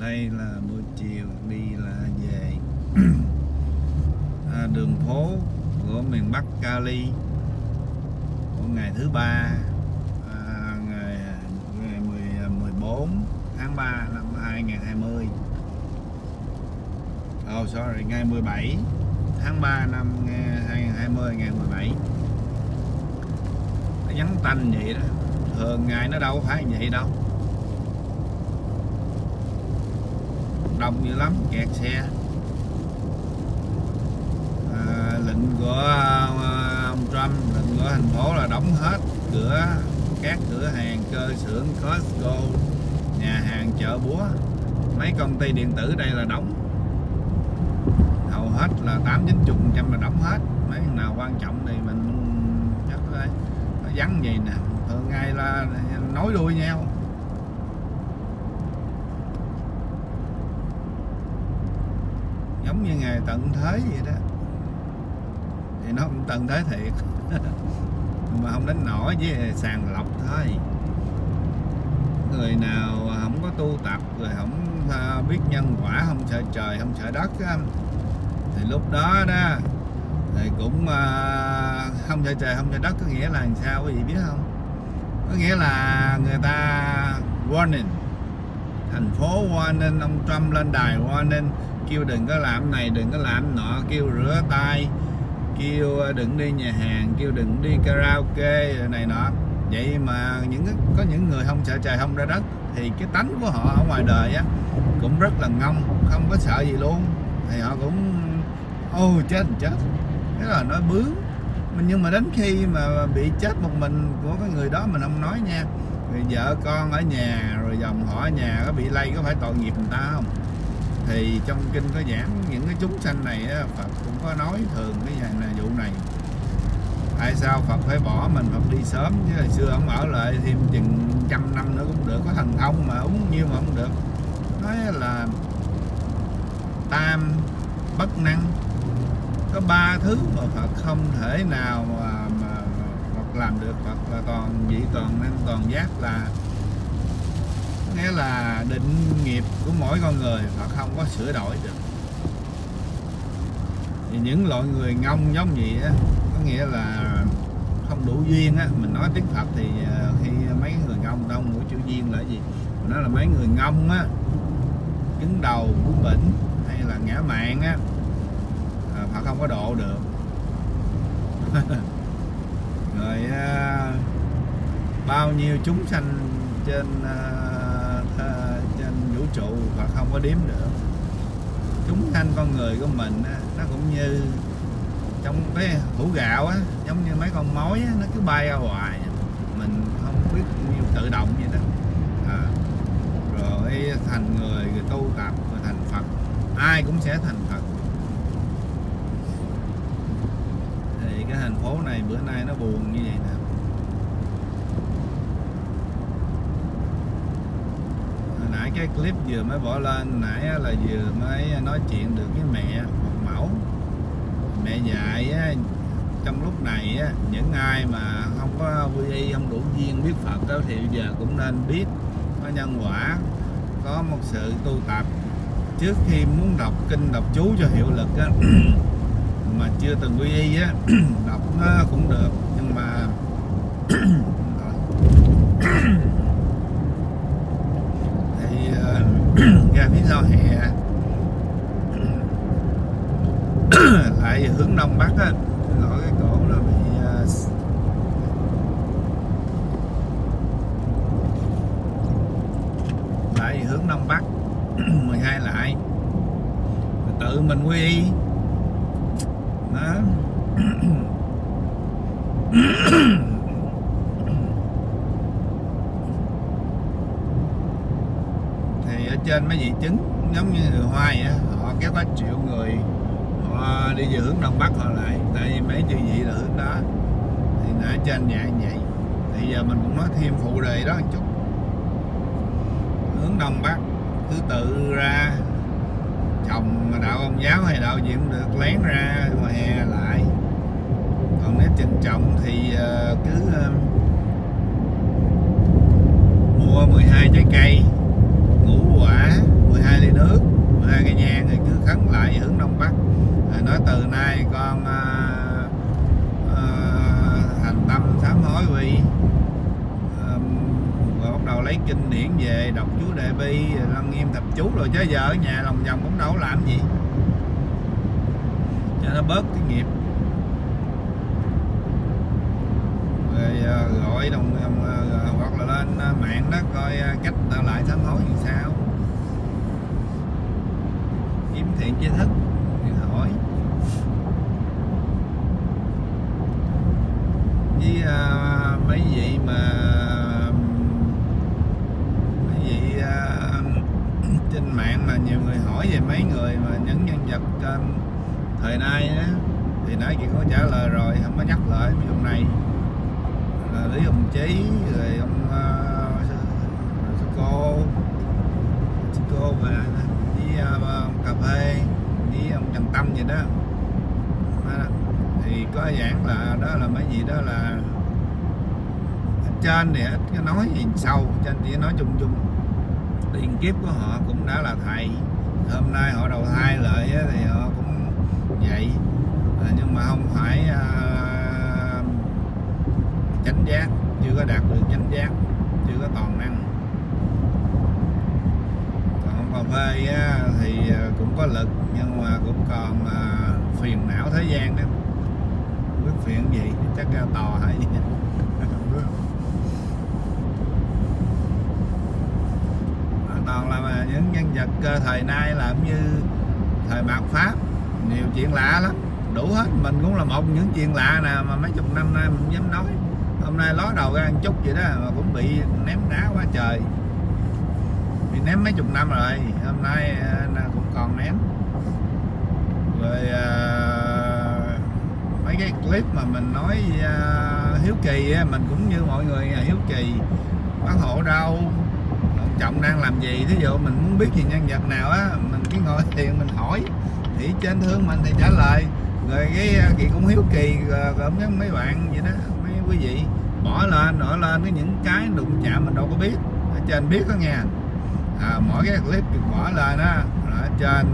đây là buổi chiều đi là về. À, đường phố của miền Bắc Cali của ngày thứ ba à, ngày, ngày 10, 14 à, tháng 3 năm 2020 Oh sorry, ngày 17 tháng 3 năm à, 2020 ngày 17 nó nhắn tanh vậy đó. Thường ngày nó đâu phải vậy đâu. Đông dữ lắm kẹt xe. À, lệnh của à, ông Trump lệnh của thành phố là đóng hết cửa các cửa hàng cơ xưởng Costco nhà hàng chợ búa. Mấy công ty điện tử đây là đóng. Hầu hết là tám chín chục trăm là đóng hết. Mấy nào quan trọng thì mình chắc là nó vắng gì nè. Thường ngày là nói đuôi nhau. Giống như ngày tận thế vậy đó. Thì nó cũng tận thế thiệt. Mà không đến nổi với sàng lọc thôi. Người nào không có tu tập, rồi không à, biết nhân quả, không sợ trời, không sợ đất thì lúc đó đó, thì cũng à, không sợ trời, không sợ đất có nghĩa là làm sao quý vị biết không? Có nghĩa là người ta warning. Thành phố warning, ông Trump lên đài warning kêu đừng có làm này, đừng có làm nọ, kêu rửa tay, kêu ờ, đừng đi nhà hàng, kêu đừng đi karaoke, này nọ. Vậy mà những có những người không sợ trời không ra đất thì cái tánh của họ ở ngoài đời á cũng rất là ngông, không có sợ gì luôn. Thì họ cũng, ô, chết chết. Thế là nói bướng. Nhưng mà đến khi mà bị chết một mình của cái người đó mình không nói nha. Vợ con ở nhà, rồi dòng họ ở nhà có bị lây, có phải tội nghiệp người ta không? Thì trong kinh có giảng những cái chúng sanh này á, Phật cũng có nói thường cái này là vụ này. Tại sao Phật phải bỏ mình Phật đi sớm? Chứ hồi xưa ông ở lại thêm chừng trăm năm nữa cũng được có thần thông mà uống nhiêu mà không được. Nói là tam bất năng. Có ba thứ mà Phật không thể nào mà, mà Phật làm được Phật là toàn vị toàn năng toàn giác là nghĩa là định nghiệp của mỗi con người Phật không có sửa đổi được. Thì những loại người ngông giống vậy á có nghĩa là không đủ duyên á. Mình nói tiếng Phật thì ờ, khi mấy người ngông đông mũi chữ duyên là gì? Mình nói là mấy người ngông á cứng đầu bướng bỉnh hay là ngã mạng á à, họ Phật không có độ được. Rồi ờ, bao nhiêu chúng sanh trên uh, trụ và không có đếm được chúng sanh con người của mình á, nó cũng như trong cái hũ gạo á giống như mấy con mối á, nó cứ bay ra hoài. Mình không biết như tự động vậy đó. À, rồi thành người rồi tu tập rồi thành Phật. Ai cũng sẽ thành Phật. Thì cái thành phố này bữa nay nó buồn như vậy nè Hồi nãy cái clip vừa mới bỏ lên nãy là vừa mới nói chuyện được với mẹ một mẫu. Mẹ dạy á, trong lúc này á, những ai mà không có quy y không đủ duyên biết Phật đó, thì giờ cũng nên biết có nhân quả có một sự tu tập. Trước khi muốn đọc kinh đọc chú cho hiệu lực á, mà chưa từng quy y á đọc nó cũng được nhưng mà thì uh, ra phía sau hè lại hướng đông bắc á lỗi cái cổ nó bị uh, lại hướng đông bắc 12 lại tự mình quy y đó thì ở trên mấy vị trứng giống như người hoa vậy họ kéo có triệu người, họ đi về hướng đông bắc họ lại. Tại vì mấy chư vị là hướng đó. Thì ở trên dạng vậy. Thì giờ mình cũng nói thêm phụ đề đó một chút. Hướng đông bắc, thứ tự ra. Chồng đạo ông giáo hay đạo gì cũng được, lén ra ngoài hè lại. Còn nếu trình trọng thì ờ, cứ ờ, mua 12 trái cây ngũ quả 12 khấn lại hướng đông bắc. Rồi nói từ nay con à, à, uh, uh, thành tâm sám hối quy rồi bắt đầu lấy kinh điển về đọc chú đề bi lăng nghiêm thập chú rồi chứ giờ ở nhà lòng vòng cũng đâu làm gì. Cho nó bớt cái nghiệp rồi à, Ờ, gọi đồng, hoặc ờ, là lên ờ, mạng đó coi cách ta lại sám hối như sao. Kiếm thiện tri thức thì hỏi. Với à, mấy vị mà mấy vị à, trên mạng mà nhiều người hỏi về mấy người mà những nhân vật à, thời nay á thì nãy chị có trả lời rồi không có nhắc lại mấy hôm nay. Ờ, là lý hồng chí rồi ông uh, sư cô sư cô và đi uh, ông cà phê đi ông trần tâm gì đó. Thì có giảng là đó là mấy gì đó là trên thì ít nói gì sâu trên chỉ nói chung chung. Tiền kiếp của họ cũng đã là thầy. Hôm nay họ đầu thai lại thì họ cũng vậy. À, nhưng mà không phải à, chánh giác, chưa có đạt được chánh giác, chưa có toàn năng. Còn ông cà phê thì à, cũng có lực, nhưng mà cũng còn à, phiền não thế gian đó. Không biết phiền gì, chắc ra tò hay. Gì toàn là những nhân vật thời nay làm như thời mạt pháp, nhiều chuyện lạ lắm. Đủ hết, mình cũng là một những chuyện lạ nè mà mấy chục năm nay mình dám nói hôm nay ló đầu ra một chút vậy đó mà cũng bị ném đá quá trời. Bị ném mấy chục năm rồi hôm nay à, cũng còn ném. Rồi à, mấy cái clip mà mình nói à, hiếu kỳ á, mình cũng như mọi người hiếu kỳ bác hộ đâu ông trọng đang làm gì? Thí dụ mình muốn biết gì nhân vật nào á mình cứ ngồi thiền mình hỏi. Thì trên thương mình thì trả lời. Rồi cái chị cũng hiếu kỳ gồm mấy bạn vậy đó quý vị. Bỏ lên bỏ lên cái những cái đụng chạm mình đâu có biết. Ở trên biết đó nghe. À, mỗi cái clip được bỏ lên á ở trên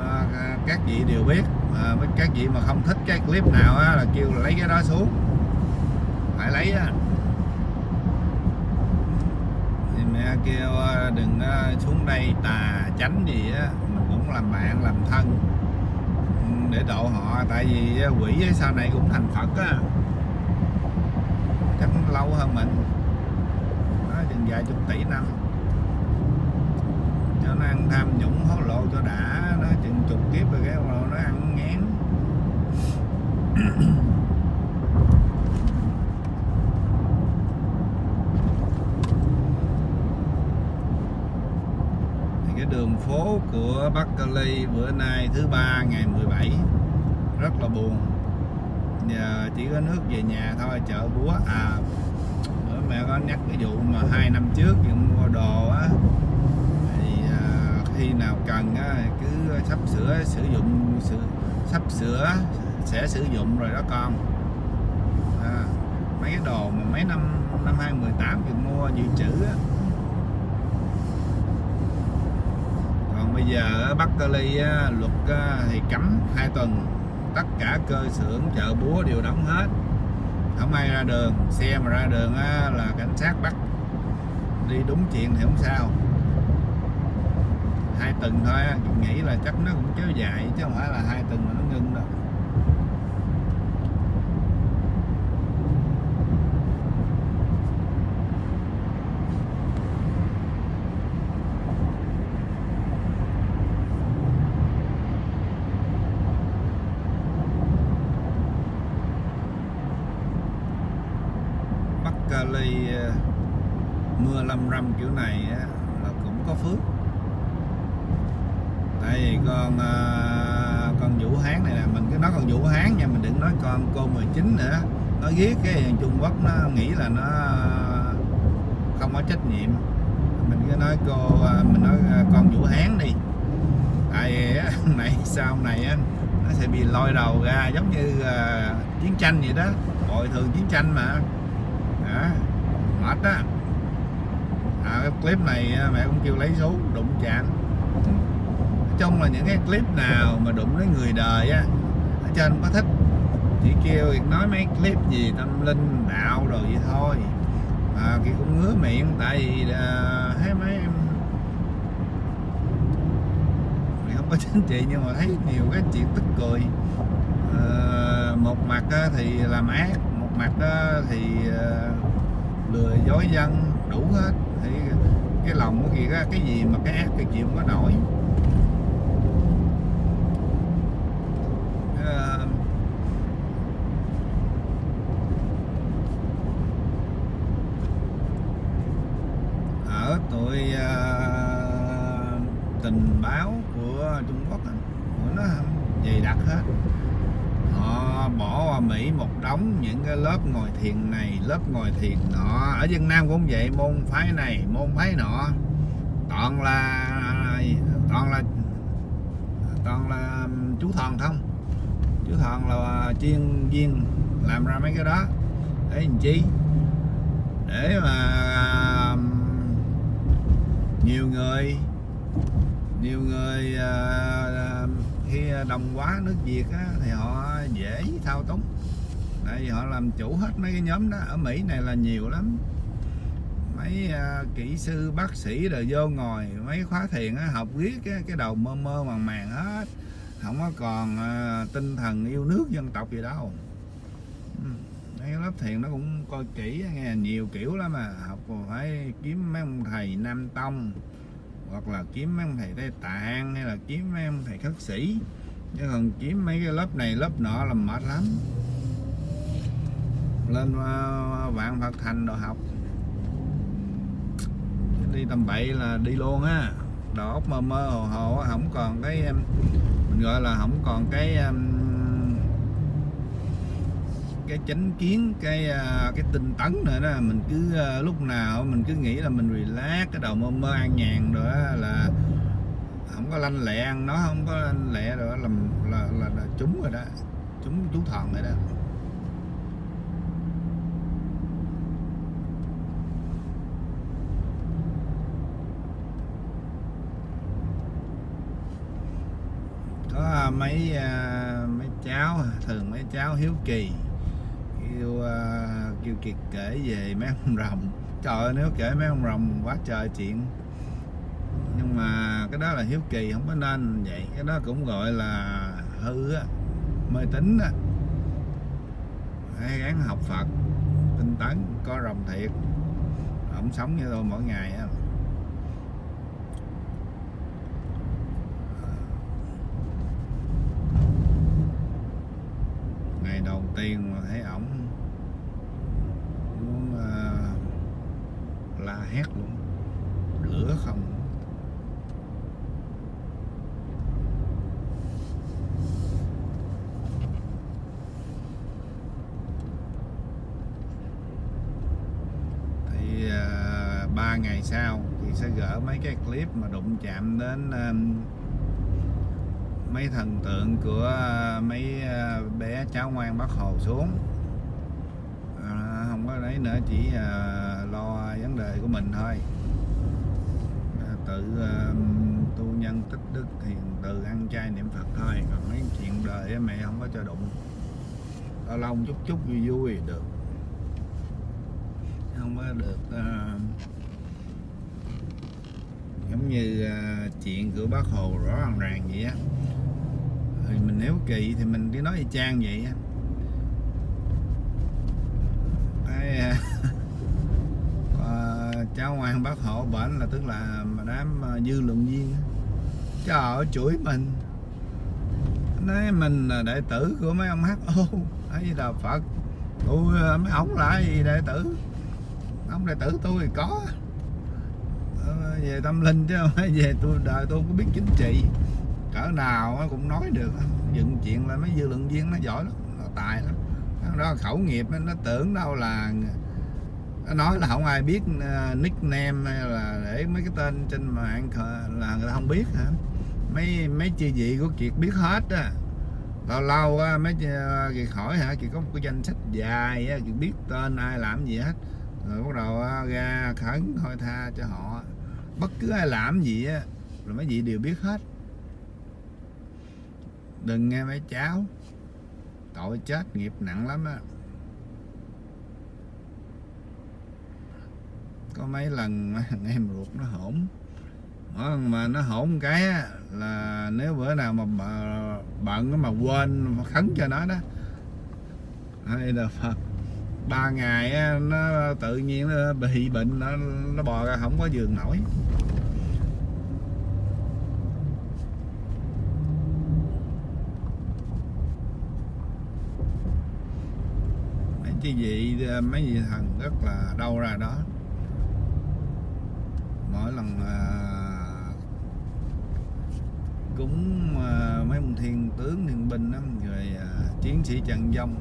à, các vị đều biết. À, các vị mà không thích cái clip nào á là kêu là lấy cái đó xuống. Phải lấy á. Thì mẹ kêu à, đừng à, xuống đây tà tránh gì á. Mình cũng làm bạn làm thân. Ừ, để độ họ. Tại vì quỷ sau này cũng thành phật á chắc lâu hơn mình. Nó chừng vài chục tỷ năm. Cho nó ăn tham nhũng, hối lộ cho đã. Nó chừng chục kiếp rồi cái rồi nó ăn ngán. Thì cái đường phố của Bắc Cali bữa nay thứ ba, ngày 17 rất là buồn giờ chỉ có nước về nhà thôi chợ búa. À bữa mẹ có nhắc cái vụ mà hai năm trước dựng mua đồ á. Thì à, khi nào cần á cứ sắp sửa sử dụng sử, sắp sửa sẽ sử dụng rồi đó con. À, mấy cái đồ mà mấy năm năm 2018 dựng mua dự trữ á. Còn bây giờ ở Bắc Cali á, luật á, thì cấm hai tuần tất cả cơ xưởng chợ búa đều đóng hết. Không ai ra đường xe mà ra đường á, là cảnh sát bắt. Đi đúng chuyện thì không sao. Hai tuần thôi á, nghĩ là chắc nó cũng kéo dài chứ không phải là hai tuần mà nó ngưng đâu Bắc Cali ờ, mưa lâm râm kiểu này á, là cũng có phước. Tại vì con à, con Vũ Hán này là mình cứ nói con Vũ Hán nha mình đừng nói con cô 19 nữa. Nó ghét cái Trung Quốc nó nghĩ là nó không có trách nhiệm. Mình cứ nói cô à, mình nói à, con Vũ Hán đi. Tại vì á, này sau này á, nó sẽ bị lôi đầu ra giống như uh, chiến tranh vậy đó. Bồi thường chiến tranh mà. Đó, mệt á à, cái clip này à, mẹ cũng kêu lấy số đụng chạm. Trong là những cái clip nào mà đụng đến người đời á ở trên có thích. Chỉ kêu nói mấy clip gì tâm linh đạo rồi vậy thôi. À, kia cũng ngứa miệng tại vì à, thấy mấy em thì không có chính trị nhưng mà thấy nhiều cái chuyện tức cười. À, một mặt á, thì làm ác một mặt á, thì à, lừa dối dân đủ hết cái lòng của kia cái gì mà cái ác cái chịu không có nổi. Ờ, ở tuổi ờ, tình báo của Trung Quốc của nó dày đặc hết họ bỏ qua Mỹ một đống những cái lớp ngồi thiền này lớp ngồi thiền nọ. Ở Việt Nam cũng vậy môn phái này môn phái nọ. Toàn là toàn là toàn là um, chú thần không? Chú thần là chuyên viên làm ra mấy cái đó. Để làm chi? Để mà um, nhiều người nhiều người uh, khi à, đồng quá nước Việt á, thì họ dễ thao túng. Tại vì họ làm chủ hết mấy cái nhóm đó. Ở Mỹ này là nhiều lắm. Mấy uh, kỹ sư bác sĩ rồi vô ngồi mấy khóa thiền á, học viết cái, cái đầu mơ mơ màng màng hết. Không có còn uh, tinh thần yêu nước dân tộc gì đâu. Ừ, mấy lớp thiền nó cũng coi kỹ nghe nhiều kiểu lắm mà học phải kiếm mấy ông thầy nam tông hoặc là kiếm mấy ông thầy Tây Tạng, hay là kiếm mấy ông thầy khất sĩ. Chứ còn kiếm mấy cái lớp này, lớp nọ là mệt lắm. Lên ờ, vạn Phật thành đồ học. Đi tầm bậy là đi luôn á. Đầu óc mơ mơ hồ hồ không còn cái mình gọi là không còn cái cái chánh kiến cái à, cái tinh tấn nữa đó. Mình cứ à, lúc nào mình cứ nghĩ là mình relax cái đầu mơ mơ an nhàn rồi là không có lanh lẹ ăn nó không có lanh lẹ rồi là là, là, là trúng rồi đó chúng chú thần rồi đó. Có à, mấy mấy cháu thường mấy cháu hiếu kỳ kêu uh, kêu kiệt kể về mấy ông rồng. Trời ơi nếu kể mấy ông rồng quá trời chuyện. Nhưng mà cái đó là hiếu kỳ không có nên vậy. Cái đó cũng gọi là hư á mê tín á. Hãy gắng học Phật tinh tấn có rồng thiệt. Ổng sống như tôi mỗi ngày á. Ngày đầu tiên mà thấy ổng muốn uh, la hét luôn. Lửa không. Thì uh, ba ngày sau thì sẽ gỡ mấy cái clip mà đụng chạm đến uh, mấy thần tượng của à, mấy bé cháu ngoan bác hồ xuống. À, không có đấy nữa chỉ à, đề của mình thôi. À, tự à, tu nhân tích đức hiền từ ăn chay niệm phật thôi. Còn mấy chuyện đời mẹ không có cho đụng. Lâu lâu chút chút vui vui được. Không có được uh, giống như uh, chuyện của bác hồ rõ ràng ràng vậy á. Thì mình nếu kỳ thì mình cứ nói y chang vậy á cháu ngoan bác hộ bệnh là tức là đám à, dư luận viên. Cho họ chửi mình. Nói mình là đệ tử của mấy ông HO ấy là Phật. Tôi à, mấy ông là gì đệ tử? Ông đệ tử tôi thì có. Ờ, về tâm linh chứ không về tôi, đời tôi cũng có biết chính trị. Cỡ nào cũng nói được. Dựng chuyện là mấy dư luận viên nó giỏi lắm, nó tài lắm. Đó, khẩu nghiệp nó tưởng đâu là nó nói là không ai biết ờ, nickname hay là để mấy cái tên trên mạng là người ta không biết hả? Mấy mấy chi vị của kiệt biết hết á. Lâu lâu á, mấy ờ, kiệt hỏi hả? Kiệt có một cái danh sách dài á, kiệt biết tên ai làm gì hết. Rồi bắt đầu ờ, ra khẩn thôi tha cho họ. Bất cứ ai làm gì á rồi mấy vị đều biết hết. Đừng nghe mấy cháu. Tội chết, nghiệp nặng lắm á. Có mấy lần mà thằng em ruột nó hổn. Mà nó hổn cái á, là nếu bữa nào mà bận mà quên mà khấn cho nó đó. Hay là Phật ba ngày á, nó tự nhiên nó bị bệnh nó nó bò ra không có giường nổi. Mấy cái vị mấy vị thần rất là đau ra đó mỗi lần à, cúng à, mấy ông thiên tướng thiên binh đó, rồi à, chiến sĩ trận dông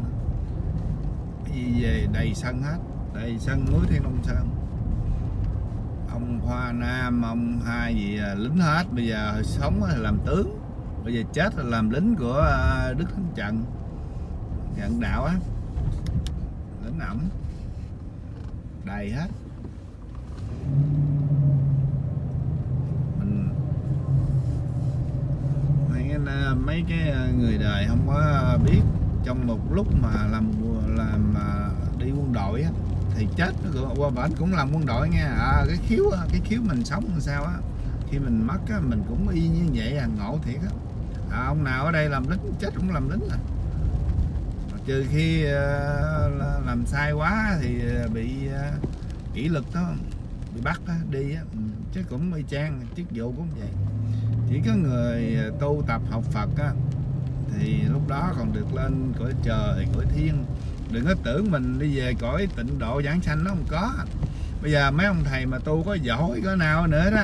đi gì về đầy sân hết đầy sân núi thiên long sơn. Ông hoa nam ông hai gì à, lính hết bây giờ sống là làm tướng bây giờ chết là làm lính của à, đức thánh trận. Trận đạo á lính ẩm đầy hết mình mấy cái, à, mấy cái ờ, người đời không có biết. Trong một lúc mà làm làm mà đi quân đội á thì chết nó cũng- qua bển cũng làm quân đội nghe. À, cái khiếu cái khiếu mình sống làm sao á khi mình mất á mình cũng y như vậy à ngộ thiệt á. À, ông nào ở đây làm lính chết cũng làm lính à. Mà trừ khi ờ, làm sai quá thì bị kỷ luật đó bị bắt đó, đi á ừ, chứ cũng y chang chức vụ cũng vậy chỉ có người à, tu tập học Phật á, thì lúc đó còn được lên cõi trời, cõi thiên. Đừng có tưởng mình đi về cõi tịnh độ giảng sanh nó không có. Bây giờ mấy ông thầy mà tu có giỏi, có nào nữa đó,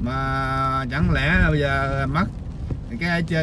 mà chẳng lẽ bây giờ mất cái ở trên